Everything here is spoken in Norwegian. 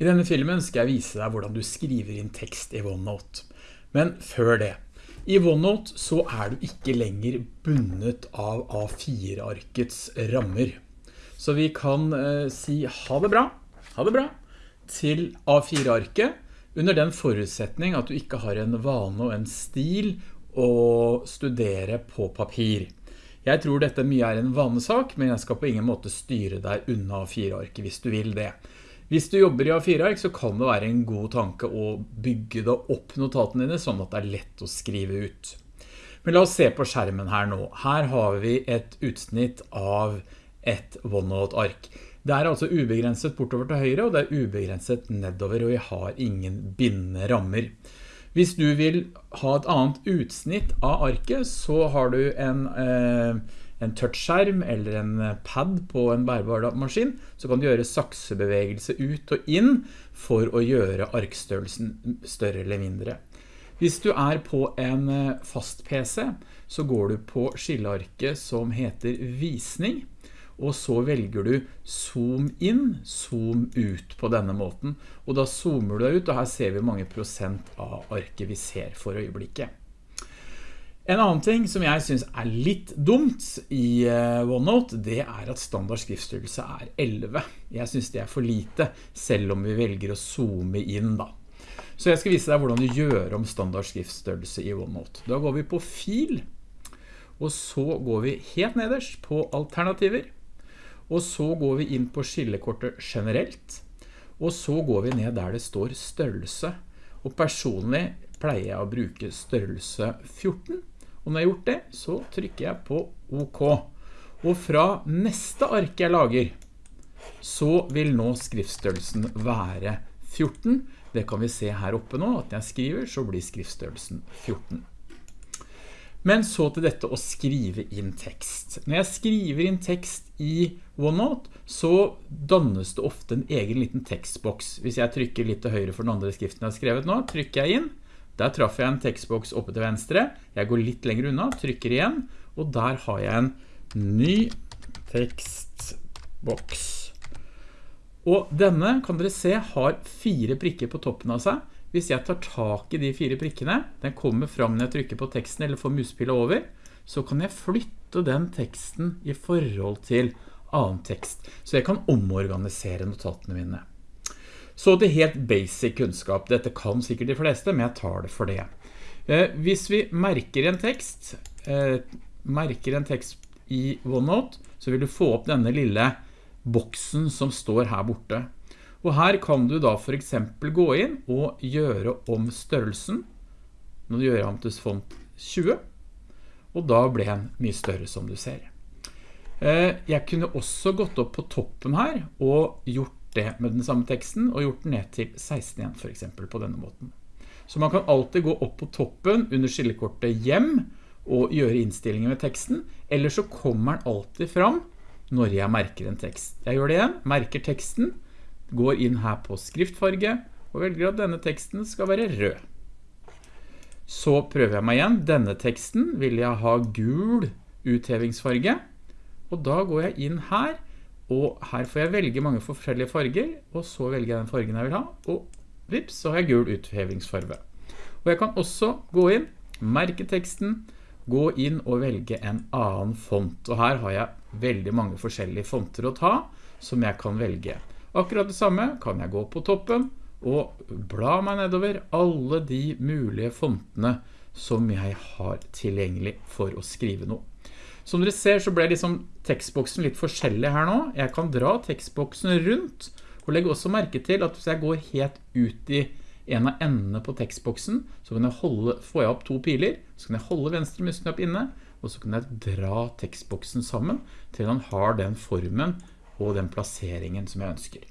I denne filmen skal jeg vise deg hvordan du skriver inn tekst i OneNote. Men før det, i OneNote så er du ikke lenger bundet av A4-arkets rammer. Så vi kan eh, si ha det bra, ha det bra, til A4-arket under den forutsetning at du ikke har en vane og en stil å studere på papir. Jeg tror dette mye er en vanesak, men jeg skal på ingen måte styre deg unna A4-arket hvis du vil det. Hvis du jobber i A4-ark så kan det være en god tanke å bygge da opp notatene dine sånn at det er lett å skrive ut. Men la oss se på skjermen her nå. Her har vi et utsnitt av et OneNote-ark. Det er altså ubegrenset bortover til høyre, og det er ubegrenset nedover, og vi har ingen bindende rammer. Hvis du vil ha et annet utsnitt av arket, så har du en... Eh, en touchskjerm eller en pad på en bærbar maskin, så kan du gjøre saksebevegelse ut og inn for å gjøre arkstørrelsen større eller mindre. Hvis du er på en eh, fast PC, så går du på skillearket som heter visning, og så velger du zoom inn, zoom ut på denne måten. Og da zoomer du deg ut, og her ser vi mange prosent av arket vi ser for øyeblikket. En annen ting som jeg synes er litt dumt i eh, OneNote, det er at standard skriftstørrelse er 11. Jeg synes det er for lite, selv om vi velger å zoome inn da. Så jeg skal vise deg hvordan du gjør om standard skriftstørrelse i OneNote. Da går vi på fil, og så går vi helt nederst på alternativer, og så går vi inn på skillekortet generelt, og så går vi ned der det står størrelse. Og personlig pleier jeg å bruke størrelse 14, og når jeg har gjort det, så trykker jeg på OK. Og fra neste ark jeg lager, så vil nå skriftstørrelsen være 14. Det kan vi se her oppe nå, at når jeg skriver så blir skriftstørrelsen 14. Men så til dette å skrive inn tekst. Når jeg skriver inn tekst i OneNote, så dannes det ofte en egen liten tekstboks. Hvis jeg trykker litt til høyre for den andre skriften jeg har skrevet nå, trykker jeg inn, der traff jeg en tekstboks oppe til venstre. Jeg går litt lenger unna, trykker igjen, og der har jeg en ny tekstboks. Og denne, kan dere se, har fire prikker på toppen av seg. Hvis jeg tar tak i de fire prikkene, den kommer fram når jeg trykker på teksten eller får muspillet over, så kan jeg flytte den teksten i forhold til annen tekst. Så jeg kan omorganisere notatene mine. Så det er helt basic kunnskap. Dette kan sikkert de fleste, men jeg tar det for det. Eh, hvis vi merker en tekst, eh, merker en tekst i OneNote, så vil du få opp denne lille boksen som står her borte. Og her kan du da for eksempel gå inn og gjøre om størrelsen. Nå gjør jeg om til font 20, og da ble den mye større som du ser. Eh, jeg kunne også gått opp på toppen her og gjort det med den samme teksten og gjort den ned til 16 igjen for eksempel på denne måten. Så man kan alltid gå opp på toppen under skillekortet hjem og gjøre innstillinger med teksten, eller så kommer den alltid fram når jeg merker en tekst. Jeg gjør det igjen, merker teksten, går inn her på skriftfarge og velger at denne teksten skal være rød. Så prøver jeg meg igjen. Denne teksten vil jeg ha gul uthevingsfarge, og da går jeg inn her og her får jeg velge mange forskjellige farger, og så velger jeg den fargen jeg vil ha, og vips, så har jeg gul uthevingsfarve. Og jeg kan også gå inn, merke teksten, gå inn og velge en annen font. Og her har jeg veldig mange forskjellige fonter å ta, som jeg kan velge. Akkurat det samme kan jeg gå på toppen, og bla meg nedover alle de mulige fontene som jeg har tilgjengelig for å skrive noe. Som dere ser så ble liksom tekstboksen litt forskjellig her nå. Jeg kan dra tekstboksen rundt, og legge også merke til at hvis jeg går helt ut i en av endene på tekstboksen, så kan jeg holde, får jeg opp to piler, så kan jeg holde venstre musknapp inne, og så kan jeg dra tekstboksen sammen til den har den formen og den plasseringen som jeg ønsker.